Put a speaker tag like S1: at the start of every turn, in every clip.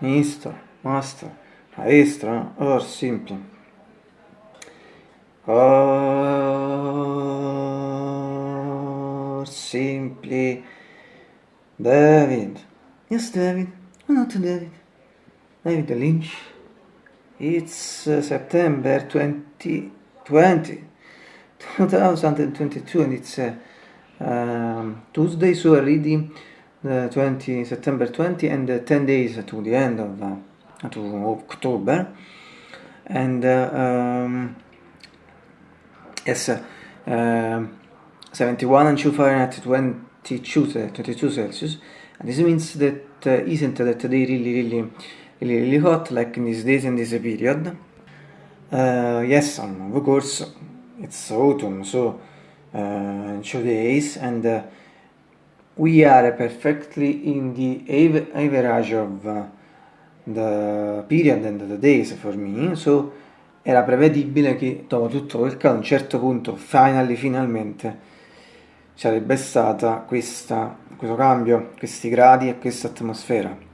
S1: Mister, Master, Maestra or simply or simply David. Yes, David. Why not David? David Lynch. It's uh, September 2020, 2022, and it's uh, um, Tuesday, so already uh, 20 September 20 and uh, 10 days to the end of uh, to October. And uh, um, yes, uh, um, 71 and 2 Fahrenheit, 22, 22 Celsius. And this means that isn't that they really, really, really, really hot like in these days and this period. Yes, of course, it's autumn, so uh, two days, and we are perfectly in the average of uh, the period and the days for me, so era prevedibile che dopo tutto quel caldo a un certo punto, finally, finalmente, sarebbe stata questa, questo cambio, questi gradi e questa atmosfera.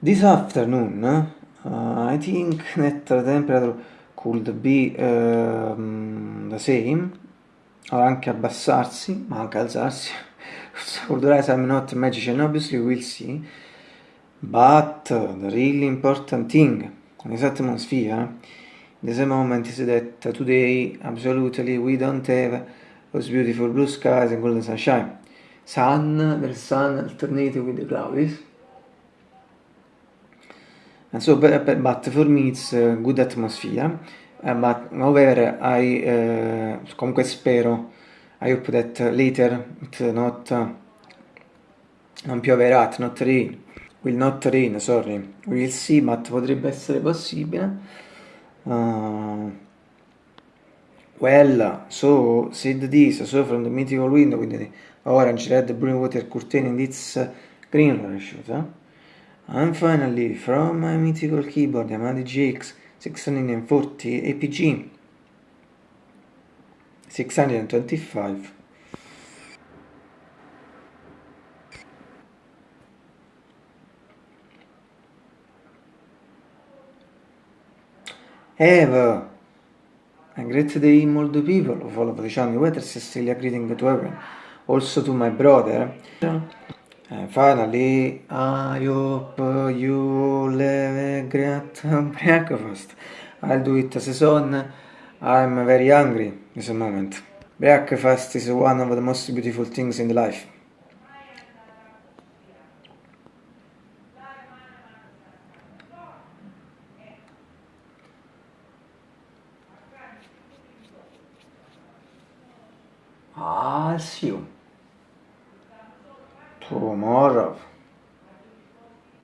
S1: This afternoon, uh, I think that the temperature could be uh, the same, or anche abbassarsi, ma anche alzarsi. could rise, I'm not a magician, obviously we'll see. But the really important thing in this atmosphere, in this moment is that today absolutely we don't have those beautiful blue skies and golden sunshine. Sun, there's sun alternating with the clouds. And so, but, but for me it's a good atmosphere. Uh, but however, I uh, comunque spero, I hope that later it not uh, non pioverà, it not rain, will not rain, sorry, we'll see, ma potrebbe essere possibile. Uh, well, so said this, so from the mythical window the orange, red, blue water curtain and its uh, green parachute. And finally, from my mythical keyboard, Yamaha GX 640 APG 625. Eva, a great day all the people of all of the channel weather still a greeting to everyone, also to my brother. And finally, I hope you have a great breakfast. I'll do it as a son. I'm very hungry this moment. Breakfast is one of the most beautiful things in life. I'll you Тумаров.